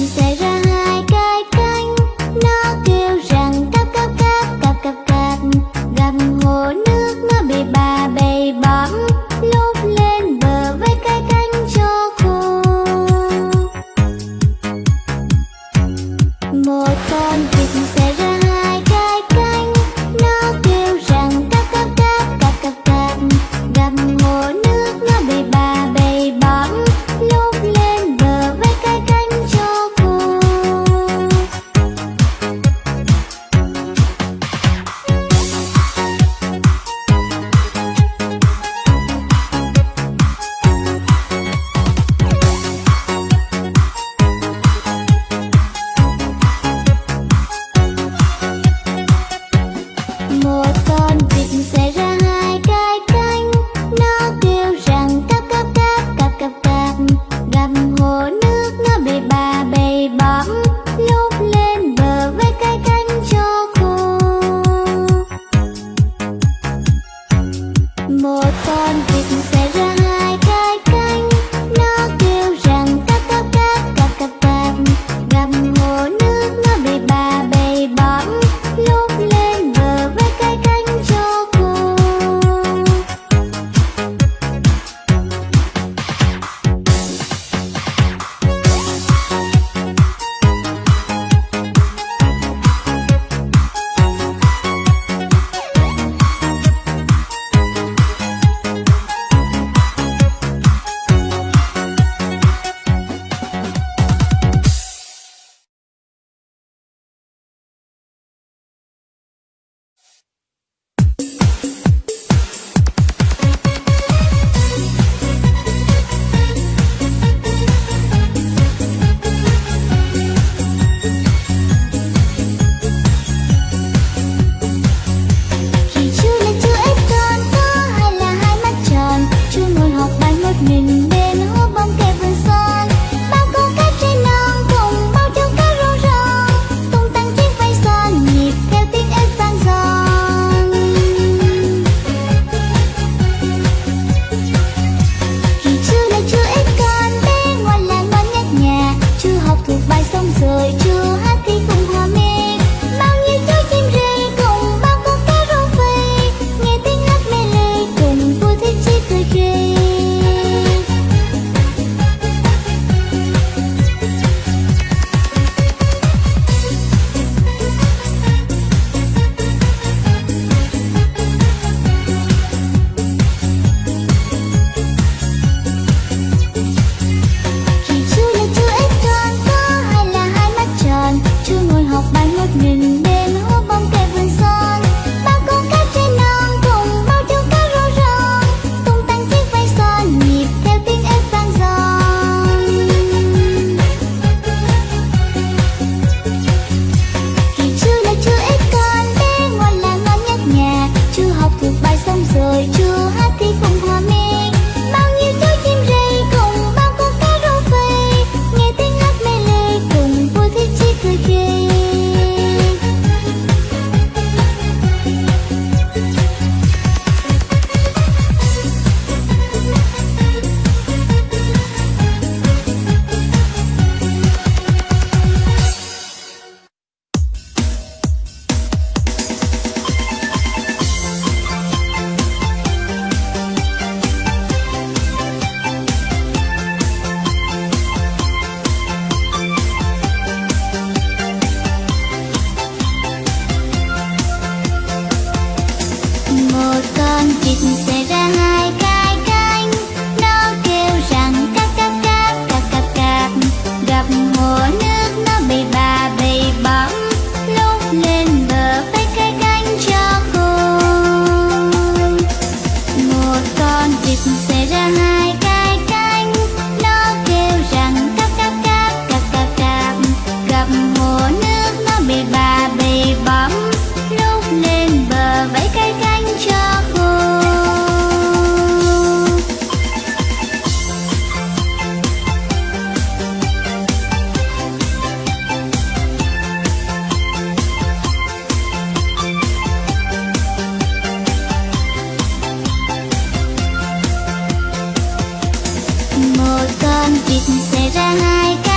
在随 Dios. ăn vịt sẽ ra hai cái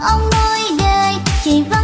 ông nuôi đời chỉ vâng